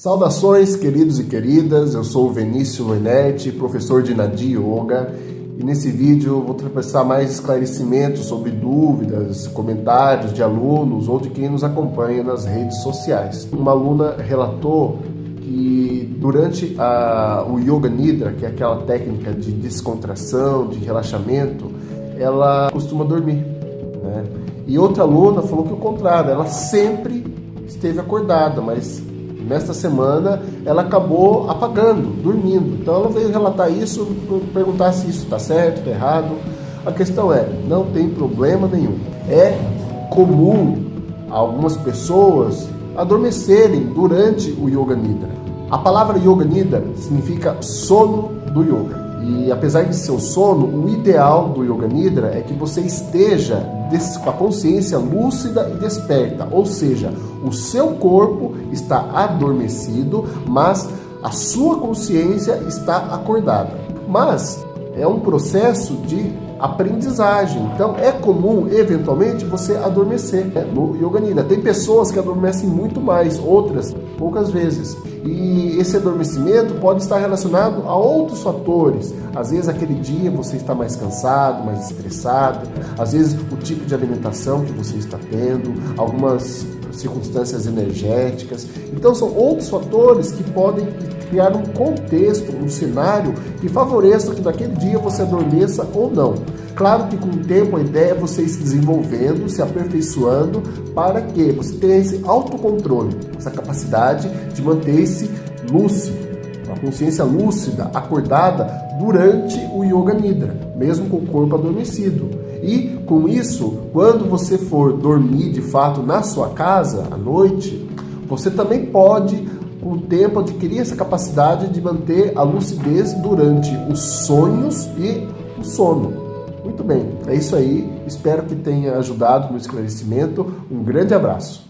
Saudações, queridos e queridas. Eu sou o Vinícius Loinetti, professor de Nadi Yoga, e nesse vídeo vou trazer mais esclarecimentos sobre dúvidas, comentários de alunos ou de quem nos acompanha nas redes sociais. Uma aluna relatou que durante a, o Yoga Nidra, que é aquela técnica de descontração, de relaxamento, ela costuma dormir. Né? E outra aluna falou que o contrário, ela sempre esteve acordada, mas nesta semana ela acabou apagando, dormindo. Então ela veio relatar isso, perguntar se isso está certo, está errado. A questão é, não tem problema nenhum. É comum algumas pessoas adormecerem durante o Yoga Nidra. A palavra Yoga Nidra significa sono do yoga. E apesar de ser o sono, o ideal do Yoga Nidra é que você esteja com a consciência lúcida e desperta, ou seja, o seu corpo está adormecido, mas a sua consciência está acordada. Mas é um processo de aprendizagem. Então é comum, eventualmente, você adormecer né, no Yoga Nidra. Tem pessoas que adormecem muito mais, outras poucas vezes. E esse adormecimento pode estar relacionado a outros fatores. Às vezes aquele dia você está mais cansado, mais estressado, às vezes o tipo de alimentação que você está tendo, algumas circunstâncias energéticas. Então são outros fatores que podem criar um contexto, um cenário que favoreça que naquele dia você adormeça ou não. Claro que com o tempo a ideia é você ir se desenvolvendo, se aperfeiçoando, para que você tenha esse autocontrole, essa capacidade de manter-se lúcido, uma consciência lúcida, acordada durante o Yoga Nidra, mesmo com o corpo adormecido. E com isso, quando você for dormir de fato na sua casa à noite, você também pode com o tempo adquirir essa capacidade de manter a lucidez durante os sonhos e o sono. Muito bem, é isso aí. Espero que tenha ajudado no esclarecimento. Um grande abraço.